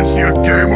Fancy a game